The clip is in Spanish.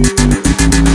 Gracias.